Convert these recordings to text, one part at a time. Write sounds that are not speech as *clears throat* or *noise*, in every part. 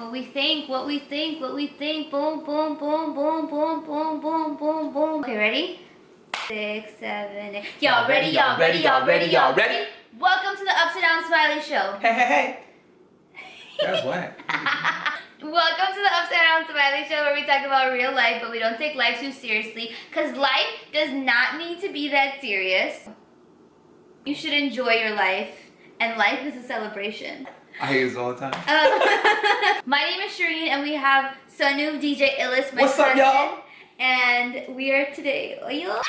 What we think, what we think, what we think. Boom, boom, boom, boom, boom, boom, boom, boom, boom. Okay, ready? Six, seven, eight. Y'all ready, y'all ready, y'all ready, y'all ready? Welcome to the Upside Down Smiley Show. *laughs* Hey, hey, hey. That's whack. *laughs* Welcome to the Upside Down Smiley Show where we talk about real life, but we don't take life too seriously. Because life does not need to be that serious. You should enjoy your life, and life is a celebration. I this all the time. Um, *laughs* my name is Shireen, and we have Sonu DJ Illis, my What's up, y'all? And we are today, oyo.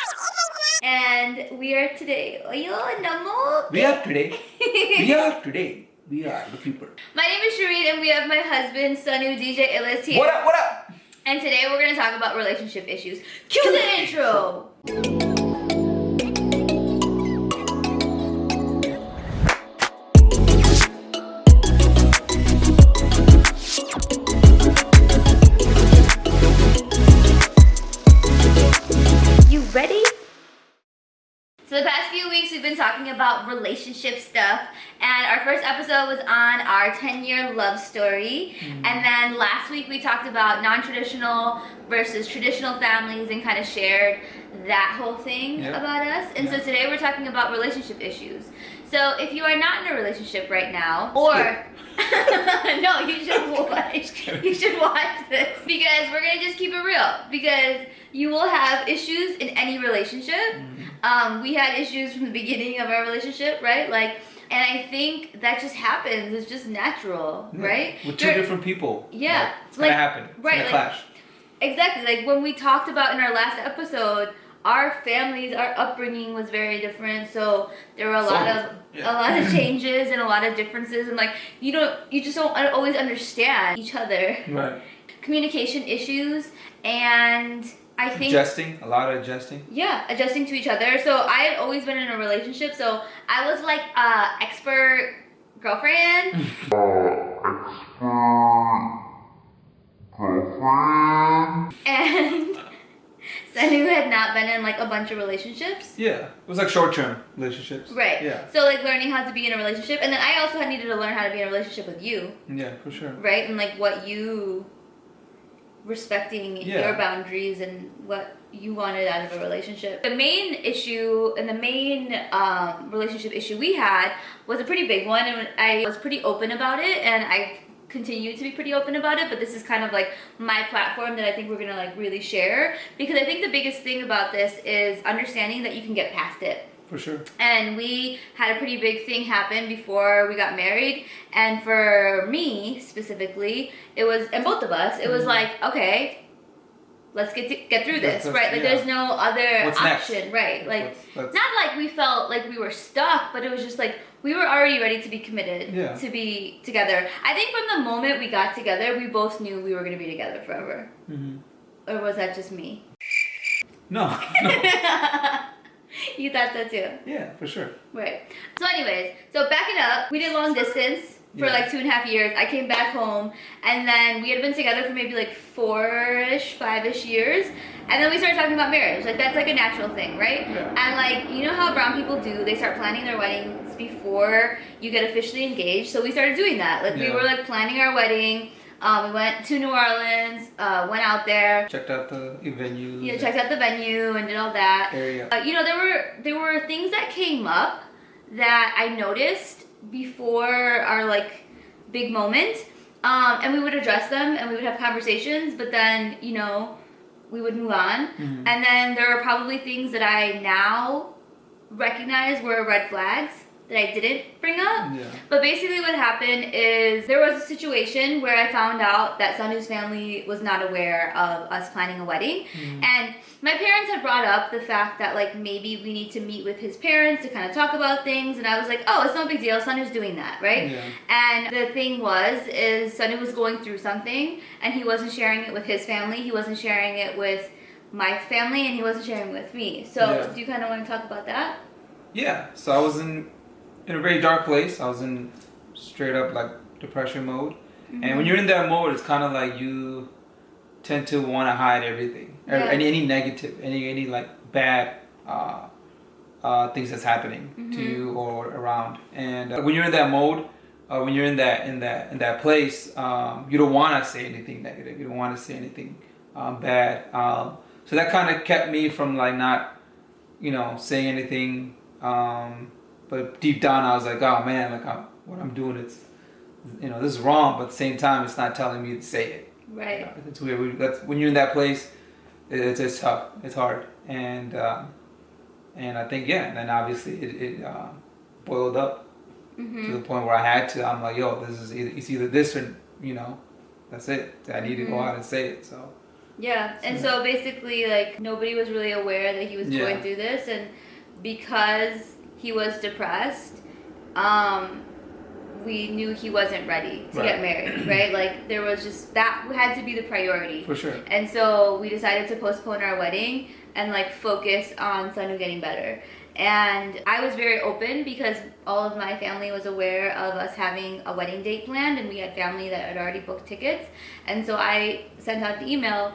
And we are today, oyo, namo. We are today. We are today. We are the people. My name is Shireen, and we have my husband, Sonu DJ Illis here. What up, what up? And today we're gonna talk about relationship issues. Cue the intro! About relationship stuff and our first episode was on our 10 year love story and then last week we talked about non-traditional versus traditional families and kind of shared that whole thing Yeah. about us and so today we're talking about relationship issues. So if you are not in a relationship right now or *laughs* no, you should *laughs* watch. You should watch this because we're gonna just keep it real. Because you will have issues in any relationship. Mm-hmm. Um, we had issues from the beginning of our relationship, right? Like, and I think that just happens. It's just natural, Yeah. right? With 2 There- different people. Yeah, Like, it's gonna like- happen. It's right, gonna like- clash. Exactly. Like when we talked about in our last episode, our families, our upbringing was very different. So there were a lot of yeah. a lot of *laughs* changes and a lot of differences, and like you don't, you just don't always understand each other. Right. Communication issues, and I think Adjusting. A lot of adjusting. yeah, adjusting to each other. So I had always been in a relationship, so I was like a expert girlfriend. *laughs* and *laughs* Sanu had not been in like a bunch of relationships. Yeah. It was like short term relationships. Right. Yeah. So like learning how to be in a relationship, and then I also had needed to learn how to be in a relationship with you, Yeah, for sure. right? And like what you respecting Yeah. your boundaries and what you wanted out of a relationship. The main issue and the main um, relationship issue we had was a pretty big one, and I was pretty open about it, and I continue to be pretty open about it but this is kind of like my platform that i think we're gonna like really share because i think the biggest thing about this is understanding that you can get past it For sure. and we had a pretty big thing happen before we got married and for me specifically it was and both of us it was Mhm. like okay let's get to, get through this right like yeah. there's no other What's next? option right like not like we felt like we were stuck but it was just like we were already ready to be committed Yeah. to be together i think from the moment we got together we both knew we were going to be together forever Mhm. or was that just me No. *laughs* no. *laughs* *laughs* you thought so too Yeah, for sure. Right. So, anyways, so backing up, we did long distance for Yeah. like two and a half years. I came back home, and then we had been together for maybe like four-ish, five-ish years, and then we started talking about marriage. Like that's like a natural thing, right? Yeah. And like you know how brown people do, they start planning their weddings before you get officially engaged. So we started doing that. Like we were like planning our wedding. Um, we went to New Orleans, uh, went out there, Checked out the venue. know, checked out the venue and did all that. area. Uh, you know, there were there were things that came up that I noticed before our like big moment, um, and we would address them and we would have conversations. But then you know, we would move on, Mhm. and then there are probably things that I now recognize were red flags that I didn't bring up. Yeah. But basically, what happened is there was a situation where I found out that Sanu's family was not aware of us planning a wedding. Mhm. And my parents had brought up the fact that, like, maybe we need to meet with his parents to kind of talk about things. And I was like, oh, it's no big deal. Sanu's doing that, right? Yeah. And the thing was, is Sanu was going through something and he wasn't sharing it with his family. He wasn't sharing it with my family and he wasn't sharing with me. So, Yeah. do you kind of want to talk about that? Yeah, so I was in in a very dark place. I was in straight up like depression mode. And when you're in that mode, it's kind of like you tend to want to hide everything, Yeah. any any negative, any any like bad uh, uh, things that's happening to Mhm. you or around. And uh, when you're in that mode, uh, when you're in that in that in that place, um, you don't want to say anything negative. You don't want to say anything um, bad. Um, so that kind of kept me from like not, you know, saying anything. But deep down, I was like, oh man, like I'm, what I'm doing, it's, you know, this is wrong. But at the same time, it's not telling me to say it. Right. You know, it's weird. We, that's when you're in that place. It's, it's tough. It's hard. And um, and I think yeah. And then obviously it, it uh, boiled up Mm-hmm. to the point where I had to. I'm like, yo, this is either, it's either this or you know, that's it. I need to go Mhm. out and say it. So Yeah, and so basically, like nobody was really aware that he was Yeah. going through this, and because he was depressed, um, we knew he wasn't ready to Right. get married, *clears throat* right? Like there was just that had to be the priority, for sure. and so we decided to postpone our wedding and like focus on Sanu getting better. And I was very open because all of my family was aware of us having a wedding date planned, and we had family that had already booked tickets. And so I sent out the email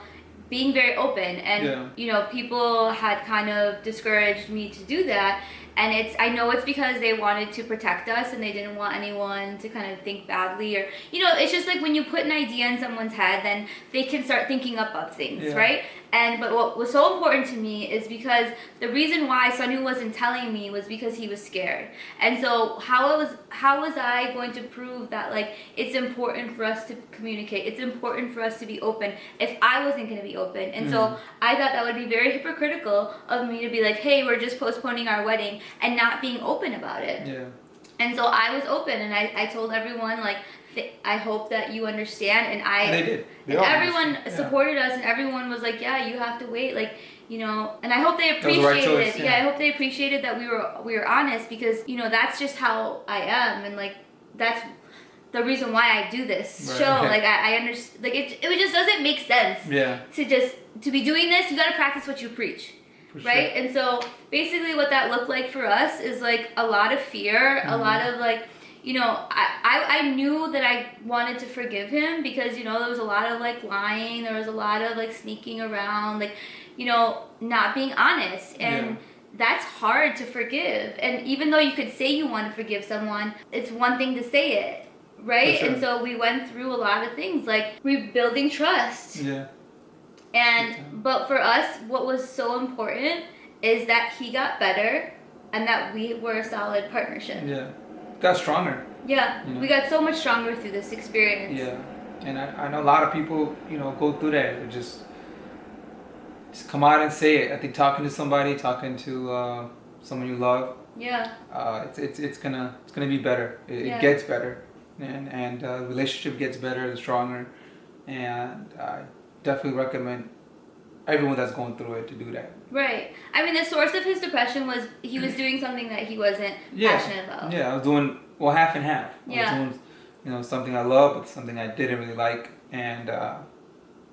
being very open and Yeah. you know people had kind of discouraged me to do that and it's i know it's because they wanted to protect us and they didn't want anyone to kind of think badly or you know it's just like when you put an idea in someone's head then they can start thinking up of things Yeah. right and but what was so important to me is because the reason why Sanu wasn't telling me was because he was scared. And so how was how was I going to prove that like it's important for us to communicate. It's important for us to be open if I wasn't going to be open. And so Mhm. I thought that would be very hypocritical of me to be like, "Hey, we're just postponing our wedding" and not being open about it. Yeah. And so I was open and I, I told everyone like I hope that you understand and I they did. They everyone. Yeah. supported us and everyone was like yeah you have to wait like you know and i hope they the right appreciated choice, yeah. yeah. i hope they appreciated that we were we were honest because you know that's just how i am and like that's the reason why i do this Right. show *laughs* like i, I understand like it, it just doesn't make sense Yeah. to just to be doing this you got to practice what you preach For right and so basically what that looked like for us is like a lot of fear a Mhm. lot of like you know I, I i knew that i wanted to forgive him because you know there was a lot of like lying there was a lot of like sneaking around like you know not being honest and Yeah. that's hard to forgive and even though you could say you want to forgive someone it's one thing to say it right sure. and so we went through a lot of things like rebuilding trust Yeah. and but for us, what was so important is that he got better and that we were a solid partnership. Yeah. Got stronger. Yeah, You know? we got so much stronger through this experience. Yeah. And I, I know a lot of people, you know, go through that. They just just come out and say it. I think talking to somebody, talking to uh, someone you love, Yeah, uh, it's, it's it's gonna it's gonna be better. It, Yeah. it gets better, and and uh, relationship gets better and stronger. And I definitely recommend everyone that's going through it to do that. right. I mean, the source of his depression was he was doing something that he wasn't Yeah. passionate about. Yeah, I was doing well half and half. I Yeah. was doing, you know, something I love, but something I didn't really like, and uh,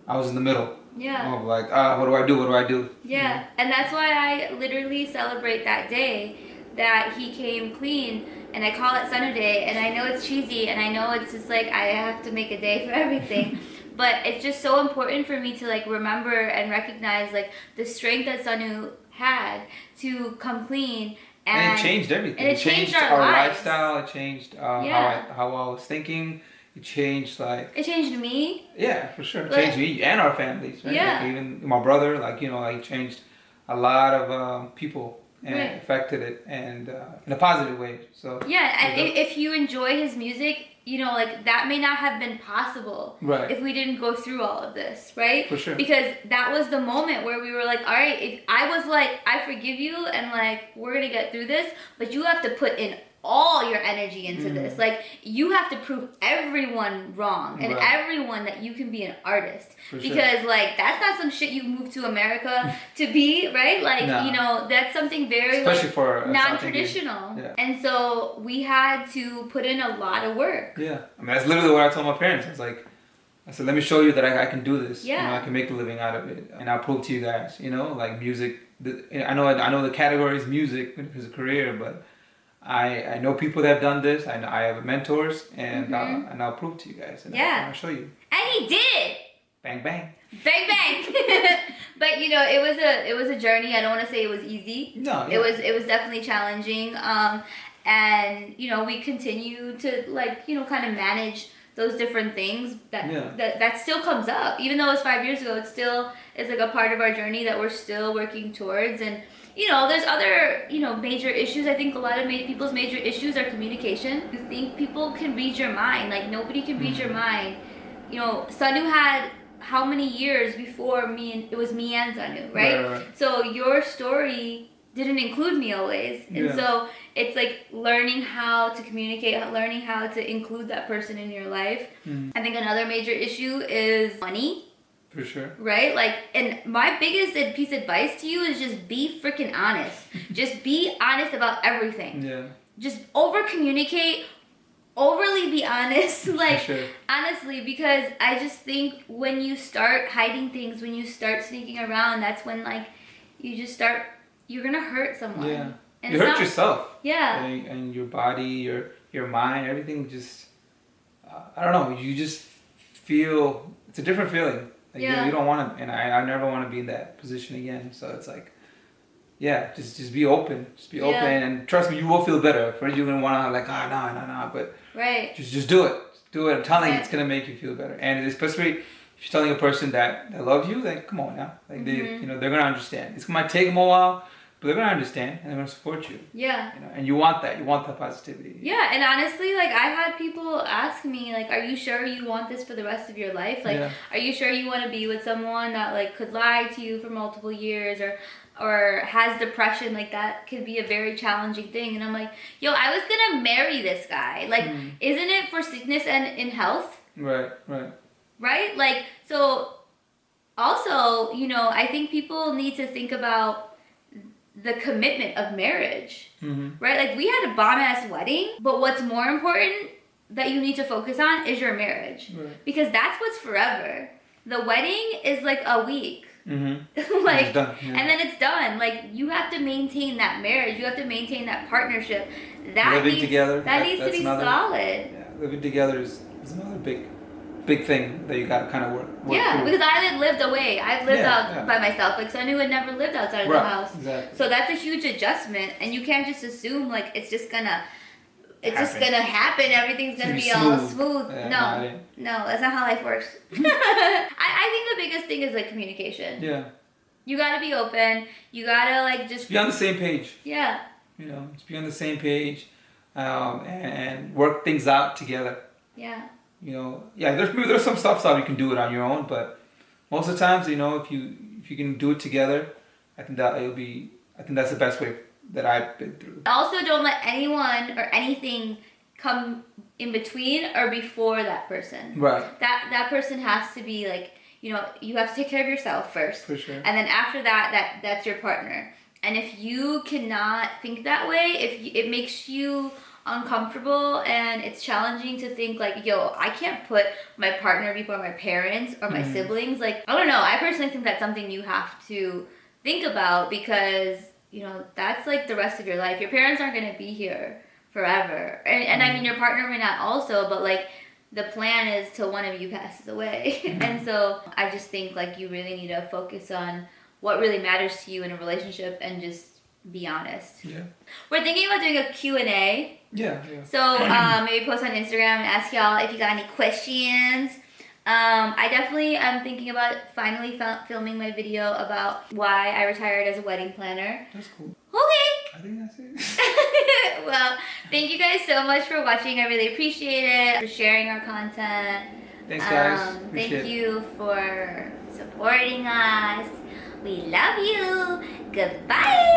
I was in the middle Yeah. of like, ah, what do I do? What do I do? Yeah, and that's why I literally celebrate that day that he came clean, and I call it Sunday And I know it's cheesy, and I know it's just like I have to make a day for everything, *laughs* but it's just so important for me to like remember and recognize like the strength that Sanu had to come clean. And, And, it changed everything. and it changed our lives. lifestyle. It changed uh, Yeah. how I how I was thinking. It changed like It changed me. yeah, for sure. It Like- changed me and our families. Right? Yeah. Like even my brother, like you know, like changed a lot of um, people and Right. affected it and uh, in a positive way. So Yeah, if you enjoy his music, you know, like that may not have been possible right if we didn't go through all of this, right? for sure. because that was the moment where we were like all right if i was like i forgive you and like we're gonna get through this but you have to put in all your energy into Mhm. this like you have to prove everyone wrong and Right. everyone that you can be an artist For sure. because like that's not some shit you moved to america *laughs* to be right like No. you know that's something very like, for non-traditional Yeah. and so we had to put in a lot of work Yeah, I mean that's literally what I told my parents. I was like, I said, let me show you that I, I can do this. You know, Yeah. I can make a living out of it, and I'll prove to you guys. You know, like music. The, I know I know the category is music as a career, but I I know people that have done this. I I have mentors, and Mhm. uh, and I'll prove to you guys. And Yeah. I'll show you. and he did Bang bang. bang bang *laughs* but you know it was a it was a journey i don't want to say it was easy No. it was it was definitely challenging um and you know we continue to like you know kind of manage those different things that Yeah. that that still comes up even though it's five years ago it still is like a part of our journey that we're still working towards and you know there's other you know major issues. I think a lot of ma- people's major issues are communication. You think people can read your mind. Like nobody can read your mind. You know sanu had how many years before me and it was me and sanu right, Right, right, so your story didn't include me always. And Yeah. so it's like learning how to communicate learning how to include that person in your life. Mhm. i think another major issue is money For sure. right? Like, and my biggest piece of advice to you is just be freaking honest. *laughs* just be honest about everything. Yeah. Just over communicate, overly be honest. *laughs* like, For sure. honestly, because I just think when you start hiding things, when you start sneaking around, that's when like you just start. You're gonna hurt someone. Yeah. And you hurt not- yourself. Yeah. and, and your body, your your mind, everything just uh, I don't know. You just feel it's a different feeling. Like you- Yeah. you, don't want to, and I, I never want to be in that position again. So it's like, yeah, just just be open, just be Yeah. open, and trust me, you will feel better. First, you're gonna want to like, ah, no, no, no, but Right. just just do it, Just do it. I'm telling you, it's gonna make you feel better, and especially if you're telling a person that that loves you, like, come on now, like they, Mhm. you know, they're gonna understand. It's gonna take them a while, but they're gonna understand and they're gonna support you. Yeah. You know, and you want that. You want that positivity. Yeah, and honestly, like I had people ask me, like, "Are you sure you want this for the rest of your life? Like, Yeah. are you sure you want to be with someone that like could lie to you for multiple years, or or has depression? Like that could be a very challenging thing." And I'm like, "Yo, I was gonna marry this guy. Like, Mm. isn't it for sickness and in health, Right, right. right? Like, so also, you know, I think people need to think about the commitment of marriage." Mm-hmm. right? Like we had a bomb ass wedding, but what's more important that you need to focus on is your marriage Right. because that's what's forever. The wedding is like a week, Mm-hmm. *laughs* like, yeah. and then it's done. Like you have to maintain that marriage. You have to maintain that partnership. That Living needs, together, That, that- needs to be another- solid. Yeah, living together is, is another big, big thing that you gotta kind of work. work Yeah, through. because I had lived away. I've lived Yeah, out yeah. by myself. Like Sonu had never lived outside of right, the house. Exactly. So that's a huge adjustment, and you can't just assume like it's just gonna, it's just gonna happen. Everything's gonna be gonna all smooth. smooth. Yeah, no, no, that's not how life works. *laughs* *laughs* I, I think the biggest thing is like communication. yeah, You gotta be open. You gotta like just be on the same page. yeah, You know, just be on the same page, um, and work things out together. yeah, You know, yeah. There's maybe there's some stuff stuff you can do it on your own, but most of the times, you know, if you if you can do it together, I think that it'll be. I think that's the best way that I've been through. Also, don't let anyone or anything come in between or before that person. Right. That that person has to be like you know you have to take care of yourself first. For sure. and then after that that that's your partner and if you cannot think that way if you, it makes you uncomfortable and it's challenging to think like yo i can't put my partner before my parents or my Mhm. siblings. Like i don't know. I personally think that's something you have to think about because you know that's like the rest of your life. Your parents aren't going to be here forever. And, and i mean your partner may not also but like the plan is till one of you passes away. *laughs* And so i just think like you really need to focus on what really matters to you in a relationship and just be honest. Yeah. we're thinking about doing a q&a Yeah. Yeah. so um, maybe post on instagram and ask y'all if you got any questions um, I definitely am thinking about finally fil- filming my video about why I retired as a wedding planner. That's cool. Okay. I think that's it. *laughs* well, thank you guys so much for watching. I really appreciate it. For sharing our content. Thanks, guys. Um, thank you for supporting us. We love you. Goodbye.